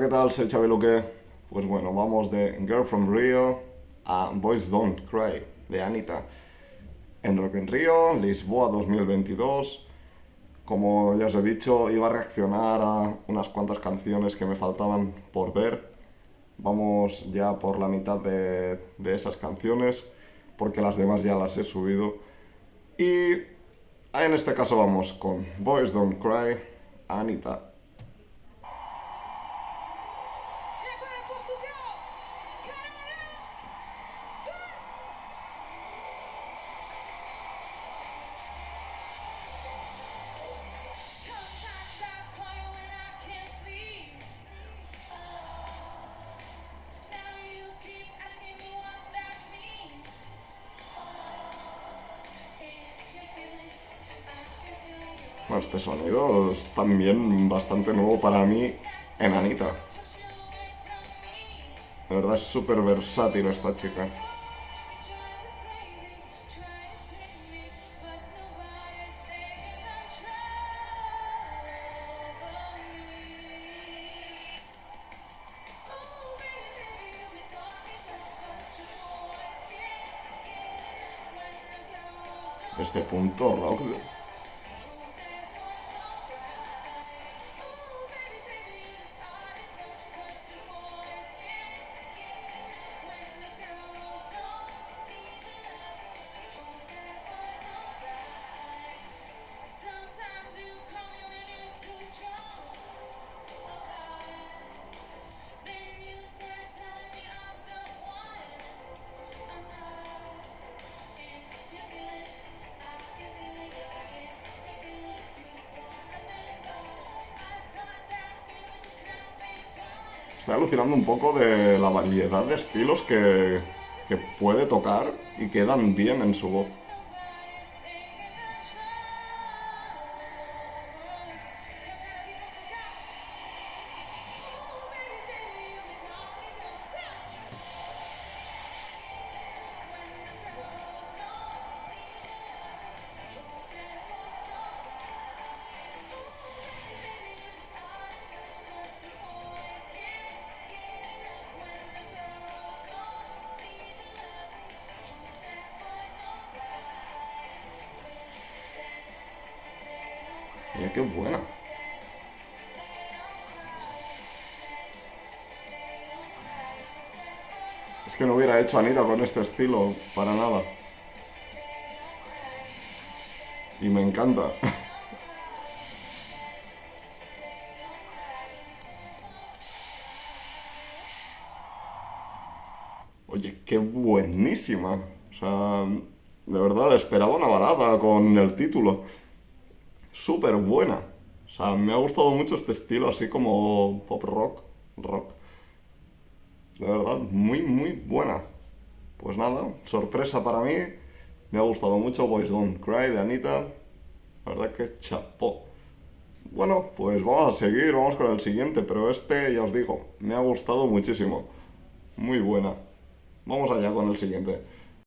¿qué tal? Soy Luque. Pues bueno, vamos de Girl from Rio a Boys Don't Cry, de Anita. En Rock in Rio, Lisboa 2022. Como ya os he dicho, iba a reaccionar a unas cuantas canciones que me faltaban por ver. Vamos ya por la mitad de, de esas canciones, porque las demás ya las he subido. Y en este caso vamos con Boys Don't Cry, Anita. Este sonido es también bastante nuevo para mí en Anita. De verdad es súper versátil esta chica. Drives you crazy, Estoy alucinando un poco de la variedad de estilos que, que puede tocar y quedan bien en su voz. Qué buena. Es que no hubiera hecho Anita con este estilo, para nada. Y me encanta. Oye, qué buenísima. O sea, de verdad, esperaba una balada con el título. Súper buena. O sea, me ha gustado mucho este estilo, así como pop rock, rock. De verdad, muy, muy buena. Pues nada, sorpresa para mí. Me ha gustado mucho Boys Don't Cry de Anita. La verdad que chapó. Bueno, pues vamos a seguir, vamos con el siguiente, pero este, ya os digo, me ha gustado muchísimo. Muy buena. Vamos allá con el siguiente.